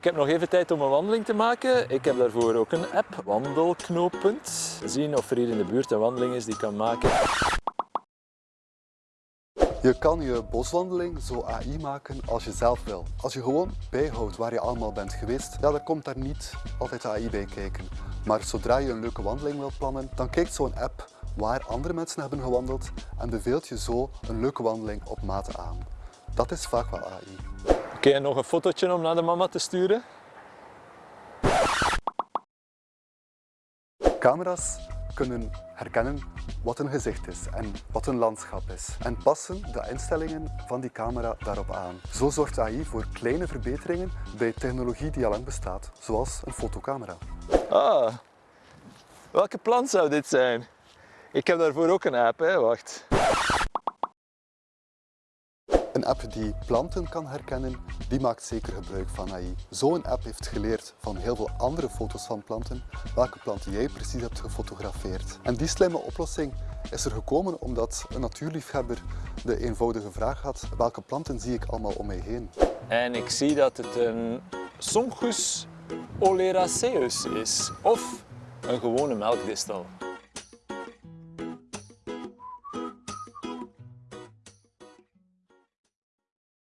Ik heb nog even tijd om een wandeling te maken. Ik heb daarvoor ook een app, Wandelknooppunt. Zien of er hier in de buurt een wandeling is die kan maken. Je kan je boswandeling zo AI maken als je zelf wil. Als je gewoon bijhoudt waar je allemaal bent geweest, ja, dan komt daar niet altijd AI bij kijken. Maar zodra je een leuke wandeling wilt plannen, dan kijkt zo'n app waar andere mensen hebben gewandeld en beveelt je zo een leuke wandeling op maat aan. Dat is vaak wel AI. Oké, nog een fotootje om naar de mama te sturen. Camera's kunnen herkennen wat een gezicht is en wat een landschap is en passen de instellingen van die camera daarop aan. Zo zorgt AI voor kleine verbeteringen bij technologie die al lang bestaat, zoals een fotocamera. Ah, welke plant zou dit zijn? Ik heb daarvoor ook een app, hè? wacht. Een app die planten kan herkennen, die maakt zeker gebruik van AI. Zo'n app heeft geleerd van heel veel andere foto's van planten, welke planten jij precies hebt gefotografeerd. En die slimme oplossing is er gekomen omdat een natuurliefhebber de eenvoudige vraag had, welke planten zie ik allemaal om mij heen? En ik zie dat het een Sonchus oleraceus is, of een gewone melkdistel.